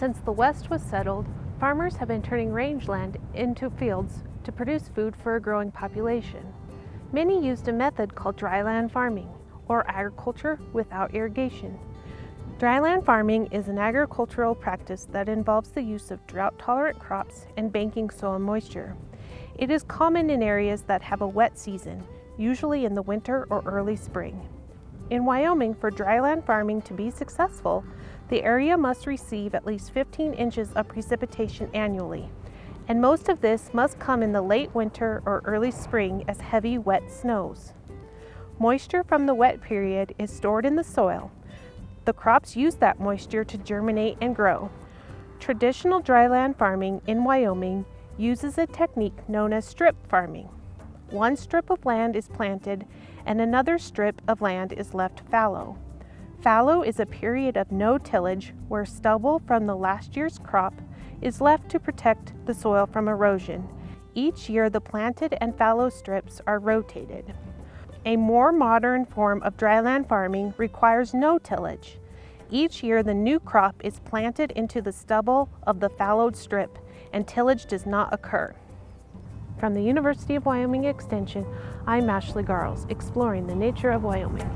Since the West was settled, farmers have been turning rangeland into fields to produce food for a growing population. Many used a method called dryland farming, or agriculture without irrigation. Dryland farming is an agricultural practice that involves the use of drought-tolerant crops and banking soil moisture. It is common in areas that have a wet season, usually in the winter or early spring. In Wyoming, for dryland farming to be successful, the area must receive at least 15 inches of precipitation annually, and most of this must come in the late winter or early spring as heavy wet snows. Moisture from the wet period is stored in the soil. The crops use that moisture to germinate and grow. Traditional dryland farming in Wyoming uses a technique known as strip farming. One strip of land is planted and another strip of land is left fallow. Fallow is a period of no tillage where stubble from the last year's crop is left to protect the soil from erosion. Each year the planted and fallow strips are rotated. A more modern form of dryland farming requires no tillage. Each year the new crop is planted into the stubble of the fallowed strip and tillage does not occur. From the University of Wyoming Extension, I'm Ashley Garles, exploring the nature of Wyoming.